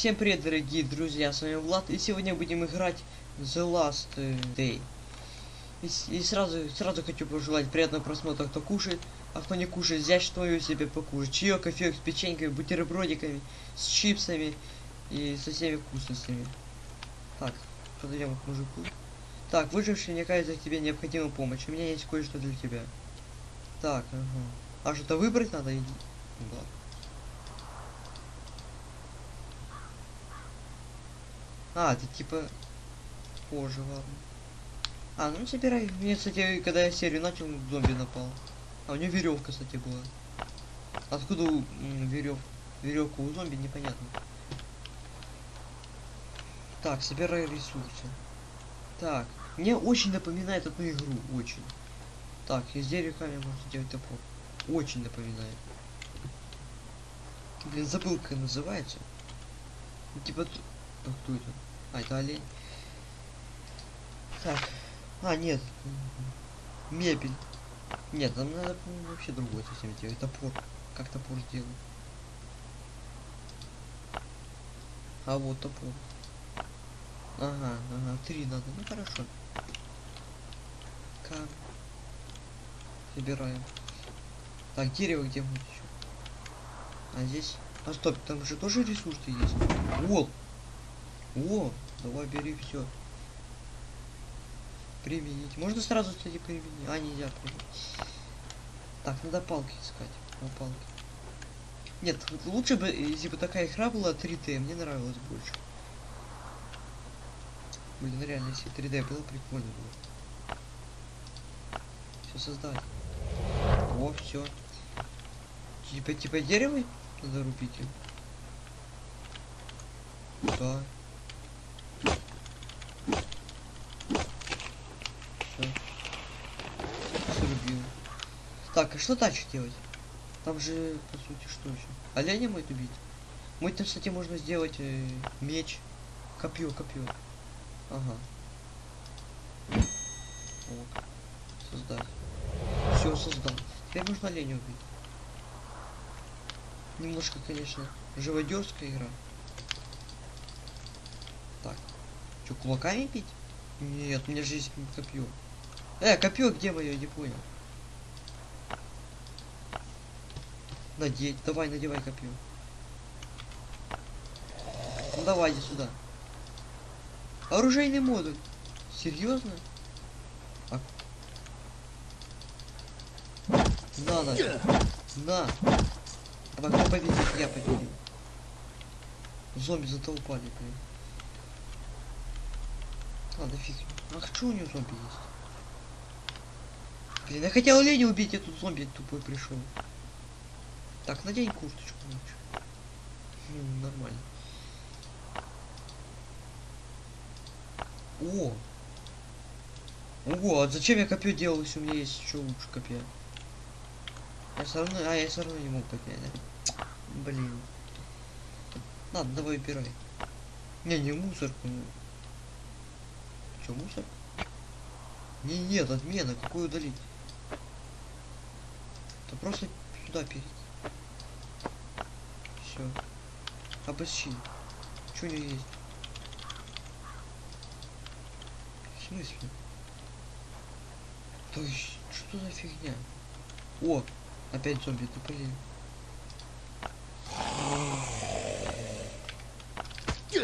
Всем привет, дорогие друзья, с вами Влад, и сегодня будем играть The Last Day. И, и сразу, сразу хочу пожелать приятного просмотра, кто кушает, а кто не кушает, взять что себе покушать. Чаек, кофеек с печенькой, бутербродиками, с чипсами и со всеми вкусностями. Так, подойдем к мужику. Так, выживший, мне кажется, тебе необходима помощь. У меня есть кое-что для тебя. Так, ага. А что-то выбрать надо? Иди. Да. А, это типа позже, ладно. А, ну собирай. Мне, кстати, когда я серию начал, зомби напал. А у него веревка, кстати, была. Откуда верев... веревка у зомби, непонятно. Так, собирай ресурсы. Так, мне очень напоминает одну игру, очень. Так, из дерева камня можно сделать топор. Очень напоминает. Блин, забыл, как называется. Ну, Типа, а кто это? А, это олень. Так. А, нет. Мебель. Нет, нам надо по-моему, вообще другое совсем делать. Топор. Как топор сделать? А вот топор. Ага, ага, три надо. Ну хорошо. Как? Собираем. Так, дерево где будет еще? А здесь? А стоп, там же тоже ресурсы есть. Вот. О, давай бери все. Применить. Можно сразу, кстати, применить. А, нельзя применить. Так, надо палки искать. На палки. Нет, лучше бы, если бы такая игра была 3D, мне нравилось больше. Блин, реально, если 3D было, прикольно было. Все создать. О, все. Типа, типа дерево надо рубить? Да. Все. Срубил. Так, а что дальше делать? Там же, по сути, что еще? Оленя мой убить? Мой там, кстати, можно сделать э, меч. Копье, копье. Ага. Вот. Создать. Все, создал. Теперь нужно оленя убить. Немножко, конечно, живодерская игра. Так. Что, кулаками пить? Нет, у меня же есть копье. Э, копье где мое, не понял. Надеть, давай, надевай копье. Ну давай, сюда. Оружейный модуль. Серьезно? А... На, на. На. А кто победит? Я победил. Зомби затолпали, блин. Ладно, фиг. Ах, что у него зомби есть? Блин, я хотел оленя убить, а тут зомби тупой пришел. Так, надень курточку. Ну, нормально. О! Ого, а зачем я копье делал, если у меня есть еще лучше копья? Я все равно, а я все равно не мог поднять, да? Блин. Ладно, давай убирай. Не, не мусорку. ну. Че, мусор? Не, нет, отмена, какую удалить? То просто сюда перейти. Все. Обыщи. Что у него есть? В смысле? То есть, что за фигня? О, опять зомби, блин.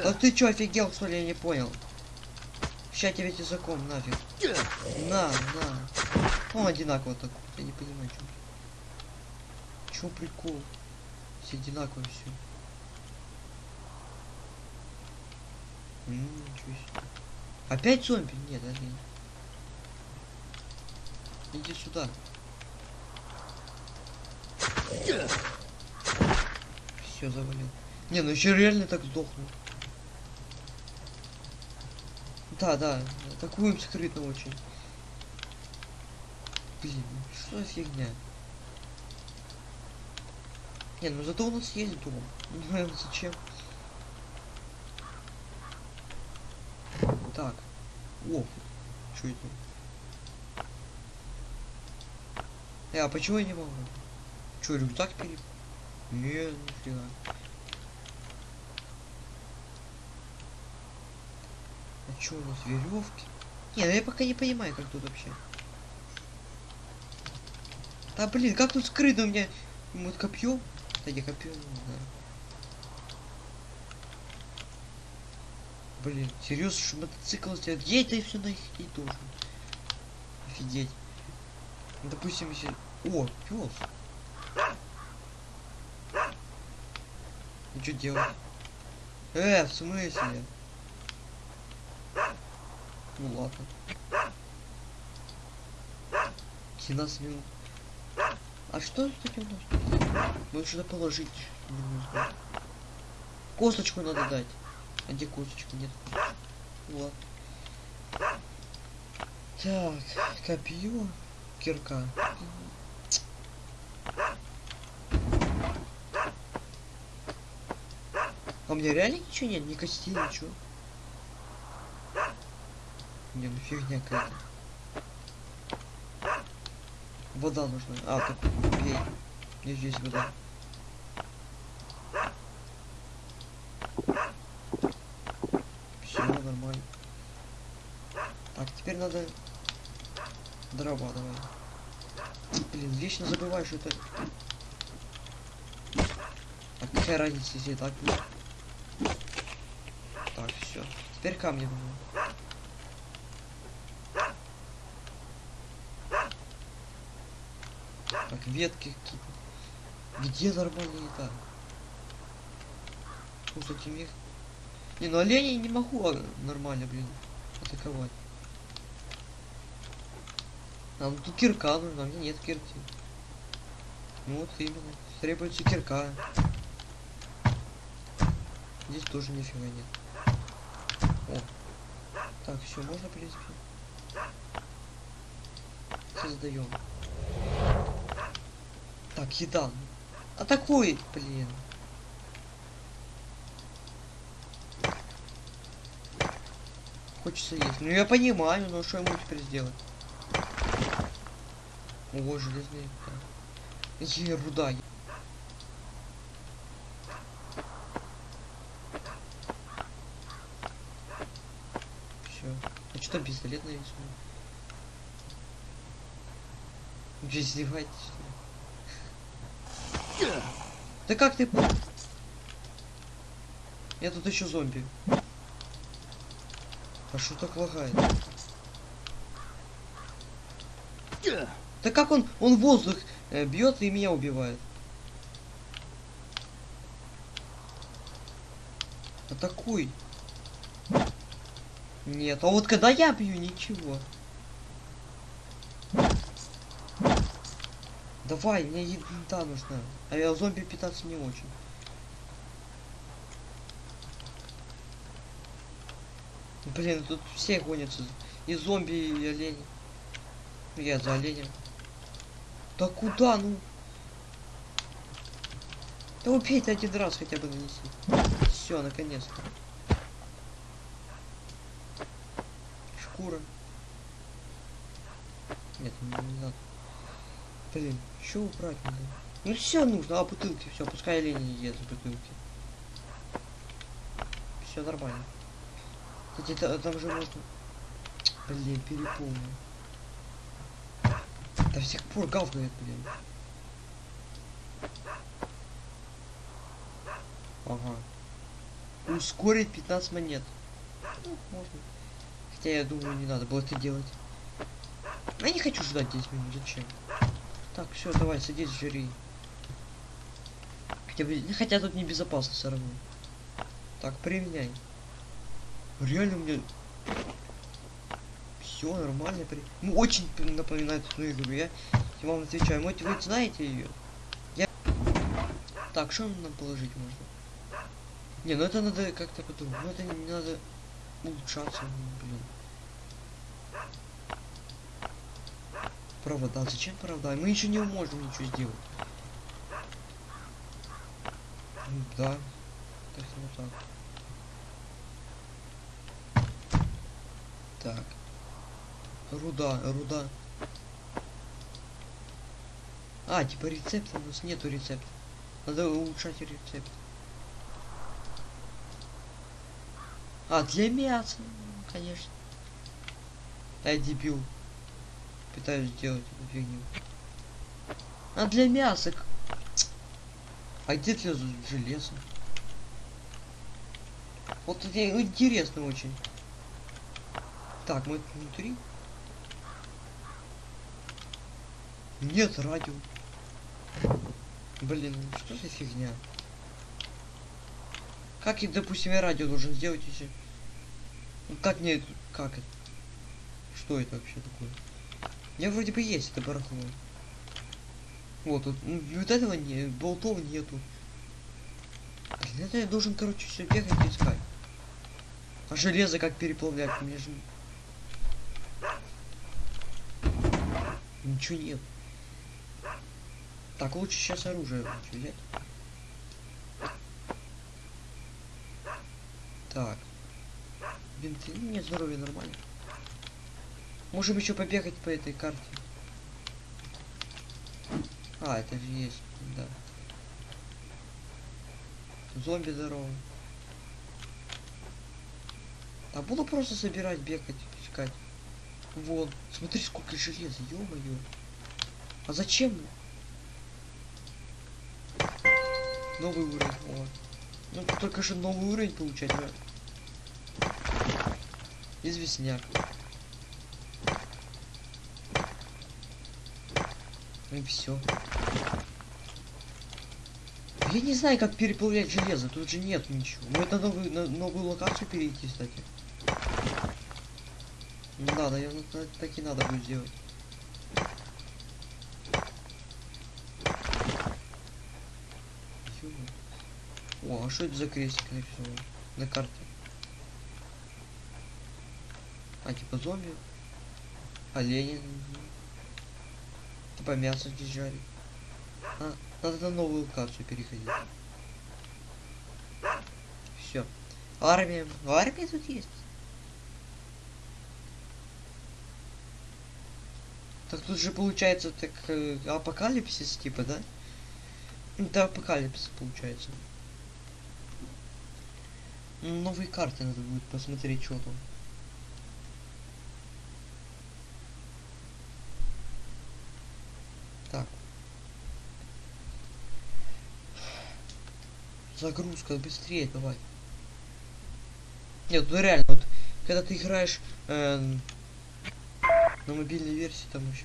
А ты чё, офигел, что ли, я не понял? Ща тебе языком нафиг. На, на. Он одинаково так. Я не понимаю, чё. Чё прикол? Все одинаково все. Опять зомби? Нет, нет. Иди сюда. Все завалил. Не, ну еще реально так сдохну. Да, да, атакуем скрытно очень. Блин, ну что за фигня? Не, ну зато у нас есть дом. Знаю зачем. Так. О, что это? Э, а почему я не могу? Че, рюкзак переп... Не, нифига. Что у нас, веревки? Не, ну я пока не понимаю, как тут вообще. Да блин, как тут скрыто у меня? Вот копье? Не копье, да. Блин, серьезно, что мотоцикл сделать? Где это и все на их и должен? Офигеть. Ну, Допустим, если... О, пес. Ну что делать? Э, в смысле? Ну ладно. 17 минут. А что это у нас? Нужно сюда положить. Косточку надо дать. А где косточка? Нет. Ладно. Так, копье, кирка. А у меня реально ничего нет, ни костей, ничего. Не, ну фигня какая-то. Вода нужна. А, так Мне здесь вода. Все нормально. Так, теперь надо дрова давай. Блин, вечно забываю, что это. Так, какая разница, если так? Так, все. Теперь камни нужны. Так, ветки какие-то. Где нормальная еда? Ну, с этим их... Не, ну оленей не могу а, нормально, блин, атаковать. Ну тут кирка нужна, а мне нет кирки. Ну вот именно. Требуется кирка. Здесь тоже нифига нет. О. Так, все, можно, в принципе. Создаем. Так, еда. Атакуй, блин. Хочется есть. Ну я понимаю, но что ему теперь сделать? О, железные. Е, руда. Все. А что там пистолет нарисован? Ли? Да как ты... Я тут еще зомби. А что так лагает? Да как он, он воздух э, бьет и меня убивает. Атакуй. Нет, а вот когда я бью, ничего. Давай, мне еда нужна. А я зомби питаться не очень. Блин, тут все гонятся. И зомби, и олени. Ну, Я за оленем. Да куда, ну? Да убей ты один раз хотя бы нанеси. Все, наконец-то. Шкура. Нет, не, не надо. Блин, что убрать надо? Ну все нужно, а бутылки, все, пускай олени не едят бутылки. Все нормально. Кстати, та- там же можно... Блин, переполнил. До сих пор гавкает, блин. Ага. Ускорить 15 монет. Ну, можно. Хотя я думаю, не надо было это делать. Я не хочу ждать 10 минут, зачем? Так, все, давай, садись, жри. Хотя, бы- хотя тут небезопасно все равно. Так, применяй. Реально мне... Все нормально. При... Ну, очень напоминает одну игру. Я, я вам отвечаю. Может, вы знаете ее? Я... Так, что нам положить можно? Не, ну это надо как-то по-другому. Ну это не надо улучшаться, блин. Провода. Зачем провода? Мы еще не можем ничего сделать. Ну, Да. Ну так. Так. Руда, руда. А, типа рецепта у нас нету рецепта. Надо улучшать рецепт. А, для мяса. конечно. Я дебил. Пытаюсь сделать эту фигню. А для мяса. к- А где для железа? Вот это интересно очень. Так, мы внутри. Нет радио. Блин, ну что за фигня? Как и, допустим, я радио должен сделать, если... Ну, как мне... Как это? Что это вообще такое? Меня вроде бы есть это барахло. Вот, тут, ну, вот этого не, болтов нету. Блин, это я должен, короче, все бегать и искать. А железо как переплавлять? Мне же... Ничего нет. Так, лучше сейчас оружие взять. Так. Бинты. Ну, Мне здоровье нормально. Можем еще побегать по этой карте. А, это же есть, да. Зомби здорово. А буду просто собирать, бегать, искать. Вон, смотри, сколько железа, ё-моё. А зачем? Новый уровень, о. Ну, только же новый уровень получать, да? Известняк. И все. Я не знаю, как переплавлять железо, тут же нет ничего. Мы это новую, на новую локацию перейти, кстати. Ну да, наверное, та- так и надо будет сделать. О, а что это за крестик нарисован на карте? А, типа зомби? Олени? Типа мясо жарить. А, надо на новую локацию переходить. Все. Армия. Армия тут есть. Так тут же получается так э, апокалипсис типа, да? Это апокалипсис получается. Новые карты надо будет посмотреть, что там. Так. Загрузка, быстрее давай. Нет, ну реально, вот когда ты играешь эм, на мобильной версии, там вообще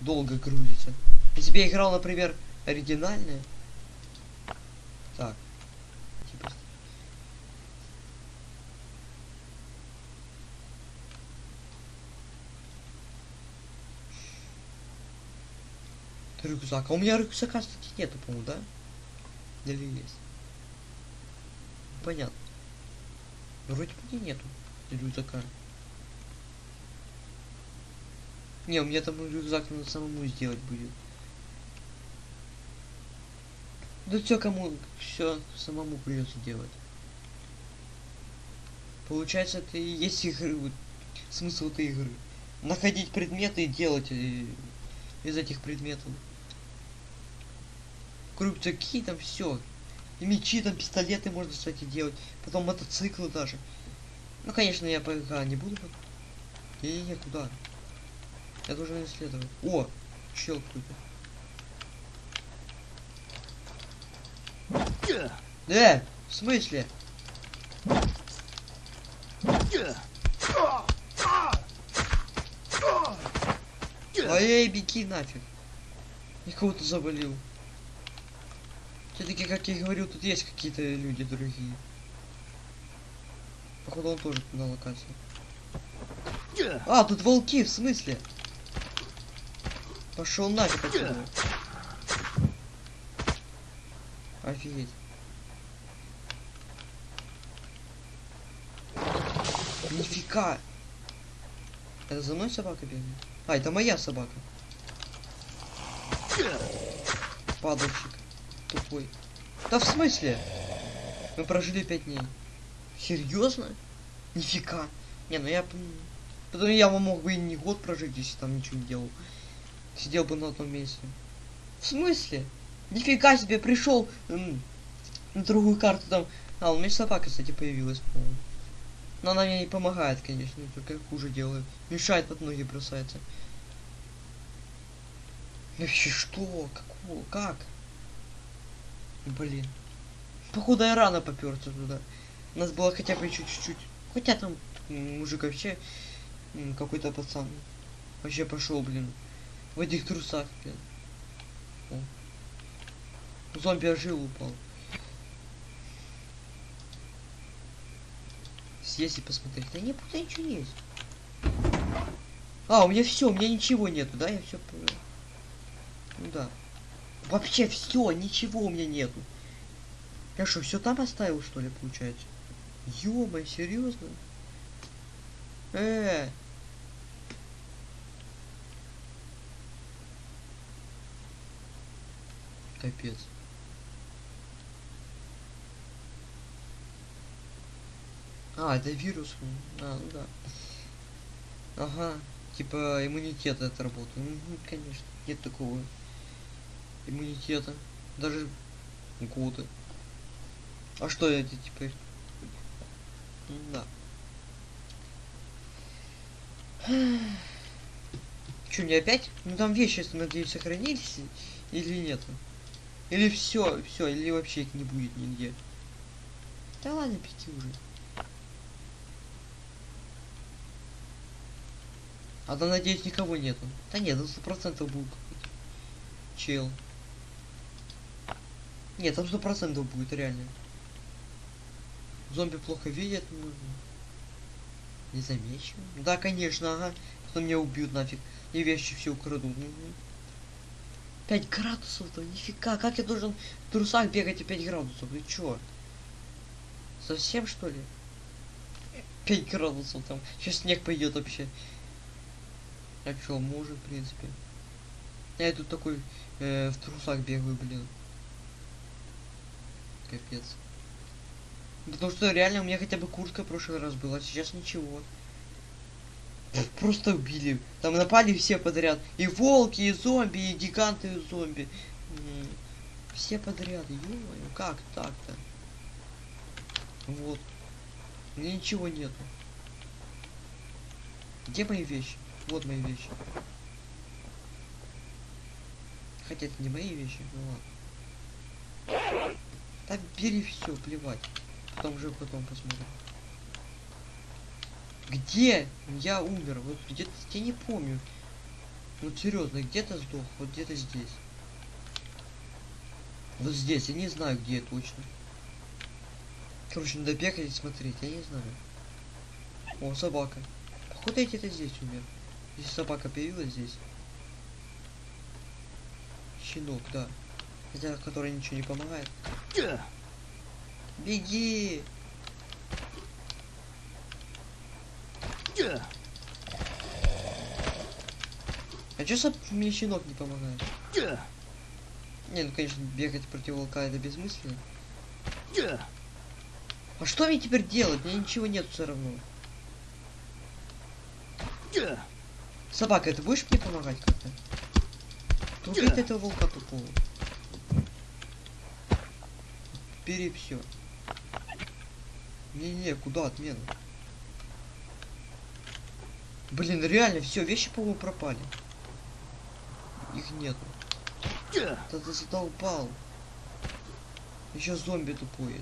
долго грузится. Если бы я играл, например, оригинальное. Так. Типа. Рюкзак. А у меня рюкзака, кстати, нету, по-моему, да? Или есть? Понятно. Вроде бы и нету рюкзака. Не, у меня там рюкзак надо самому сделать будет. Да все кому все самому придется делать. Получается, это и есть игры, вот, смысл этой игры. Находить предметы и делать э, из этих предметов. Рюкзаки там все. И мечи, там пистолеты можно, кстати, делать. Потом мотоциклы даже. Ну, конечно, я пока не буду. Не-не-не, куда? Я должен исследовать. О! Чел какой-то. Э! В смысле? Ой, беги нафиг. Я кого-то завалил. Все-таки, как я говорил, тут есть какие-то люди другие. Походу он тоже на локации. А, тут волки, в смысле? Пошел нафиг отсюда. Офигеть. Нифига. Это за мной собака бегает? А, это моя собака. Падальщик. Тупой. Да в смысле? Мы прожили пять дней. Серьезно? Нифига. Не, ну я... Потом я мог бы и не год прожить, если там ничего не делал. Сидел бы на одном месте. В смысле? Нифига себе, пришел на другую карту там. А, у меня собака, кстати, появилась, по-моему. Но она мне не помогает, конечно, только хуже делает. Мешает под ноги бросается. Вообще что? Какого? Как? Блин. Походу я рано поперся туда. У нас было хотя бы чуть-чуть. Хотя там мужик вообще какой-то пацан. Вообще пошел, блин. В этих трусах, блин. О. Зомби ожил упал. Съесть и посмотреть. Да не, будто ничего есть. А, у меня все, у меня ничего нету, да? Я все Ну да. Вообще все, ничего у меня нету. Я что, все там оставил, что ли, получается? Ё-моё, серьезно? Э, Капец. А, это вирус. А, ну да. Ага. Типа иммунитет это работает. Ну, конечно. Нет такого иммунитета. Даже годы. А что это теперь? Да. Че, мне опять? Ну там вещи, надеюсь, сохранились или нет? Или все, все, или вообще их не будет нигде. Да ладно, пяти уже. А да, надеюсь, никого нету. Да нет, ну сто процентов будет какой-то. Чел. Нет, там сто процентов будет, реально. Зомби плохо видят, ну... Не замечу. Да, конечно, ага. Потом меня убьют нафиг. И вещи все украдут. Угу. 5 градусов-то, нифига, как я должен в трусах бегать и 5 градусов? Ты чё? Совсем что ли? 5 градусов там. Сейчас снег пойдет вообще. А чё, может, в принципе. Я тут такой э, в трусах бегаю, блин. Капец. Потому что реально у меня хотя бы куртка в прошлый раз была, а сейчас ничего. Просто убили. Там напали все подряд. И волки, и зомби, и гиганты, и зомби. Все подряд. ё как так-то? Вот. Меня ничего нету. Где мои вещи? Вот мои вещи. Хотя это не мои вещи, ну ладно. Так бери все, плевать. Потом уже потом посмотрим. Где я умер? Вот где-то, я не помню. Ну серьезно, где-то сдох, вот где-то здесь. Вот здесь, я не знаю, где точно. Короче, надо бегать и смотреть, я не знаю. О, собака. Походу я где-то здесь умер. Если собака появилась здесь. Щенок, да. Хотя, который ничего не помогает. Беги! А чё сам мне щенок не помогает? Не, ну конечно, бегать против волка это бессмысленно. А что мне теперь делать? Мне ничего нет все равно. Собака, ты будешь мне помогать как-то? Убить этого волка тупого. Бери все. Не-не, куда отмена? Блин, реально, все, вещи, по-моему, пропали. Их нету. Да ты задолбал. Еще зомби тупой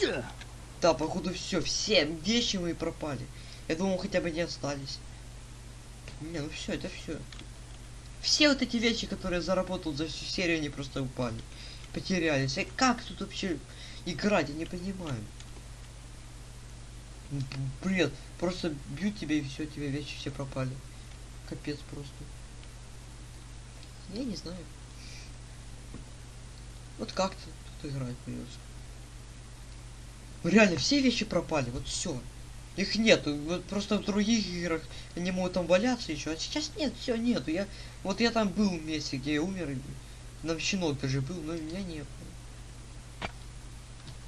это. Да, походу все, все вещи мои пропали. Я думал, хотя бы не остались. Не, ну все, это все. Все вот эти вещи, которые я заработал за всю серию, они просто упали. Потерялись. И как тут вообще играть, я не понимаю. Бред. Просто бьют тебя и все, тебе вещи все пропали. Капец просто. Я не знаю. Вот как-то тут играть придется. Реально, все вещи пропали, вот все. Их нету. Вот просто в других играх они могут там валяться еще. А сейчас нет, все нету. Я. Вот я там был в месте, где я умер. И... Там щенок даже был, но меня не было.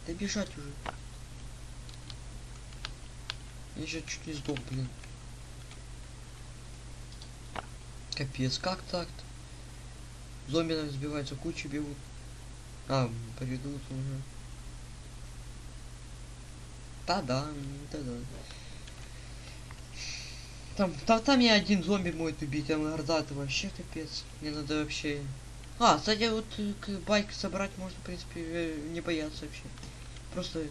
Да бежать уже. Я сейчас чуть не сдох, блин. Капец, как так-то? Зомби нам сбиваются, кучи бегут. А, поведут уже. Та-да, та-да. Там, там, там меня один зомби может убить, там орда это вообще капец. Мне надо вообще... А, кстати, вот э, байк собрать можно, в принципе, не бояться вообще. Просто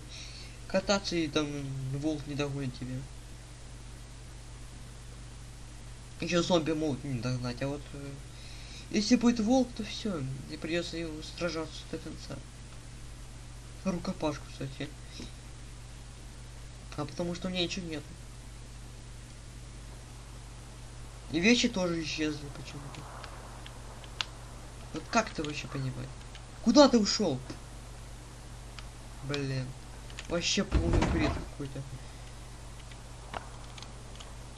кататься и там волк не догонит тебя. Еще зомби могут не догнать, а вот э, если будет волк, то все, мне придется его сражаться до конца. Рукопашку, кстати. А потому что у меня ничего нет. И вещи тоже исчезли почему-то. Вот как это вообще понимать? Куда ты ушел? Блин. Вообще полный бред какой-то.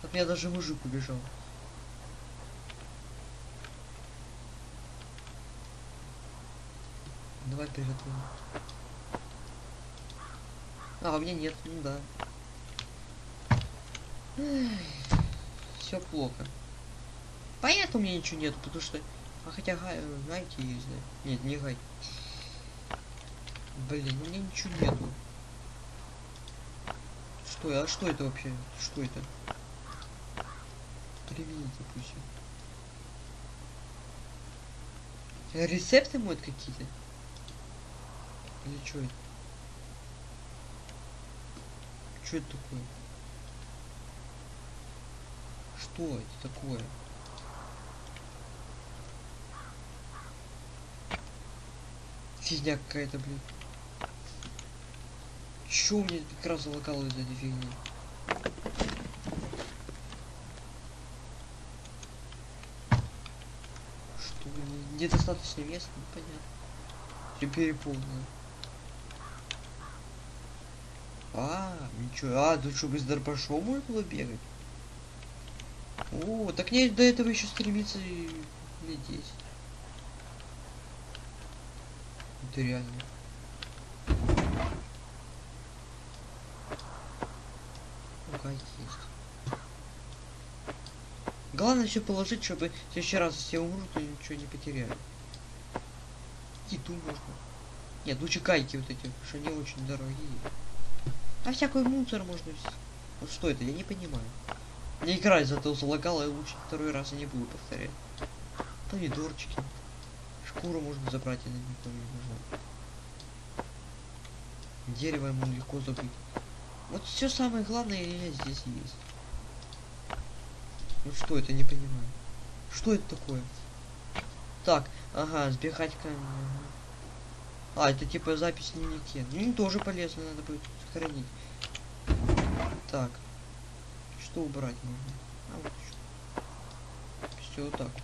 От меня даже мужик убежал. Давай приготовим. А, у меня нет, ну да. Все плохо. Понятно, у меня ничего нет, потому что... А хотя гай, гайки есть, да? Нет, не гай. Блин, у меня ничего нету. Что, а что это вообще? Что это? Привет, допустим. Э, Рецепты могут какие-то? Или что это? Что это такое? Что это такое? Фигня какая-то, блин. Чё у как раз залагало из этой фигни? Что, не- недостаточно места? Ну, понятно. Все переполнено. А, ничего. А, тут что, без дробашом можно было бегать? О, так мне до этого еще стремиться и лет 10. Это реально. Ну, есть. Главное все положить, чтобы в следующий раз, если я умру, то ничего не потеряю. Еду можно. Нет, лучше гайки вот эти, что они очень дорогие. А всякий мусор можно... Вот что это, я не понимаю. Мне игра зато залагала, и лучше второй раз я не буду повторять. Помидорчики. Шкуру можно забрать, она никому не нужна. Дерево ему легко забыть. Вот все самое главное здесь есть. Вот что это, не понимаю. Что это такое? Так, ага, сбегать к... ага. А, это типа запись дневнике. Ну, тоже полезно, надо будет сохранить. Так. Что убрать можно? А, вот Все вот так. вот.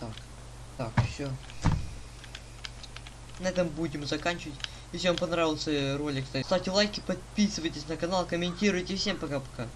Так. Так, все. На этом будем заканчивать. Если вам понравился ролик, ставьте лайки, подписывайтесь на канал, комментируйте. Всем пока-пока.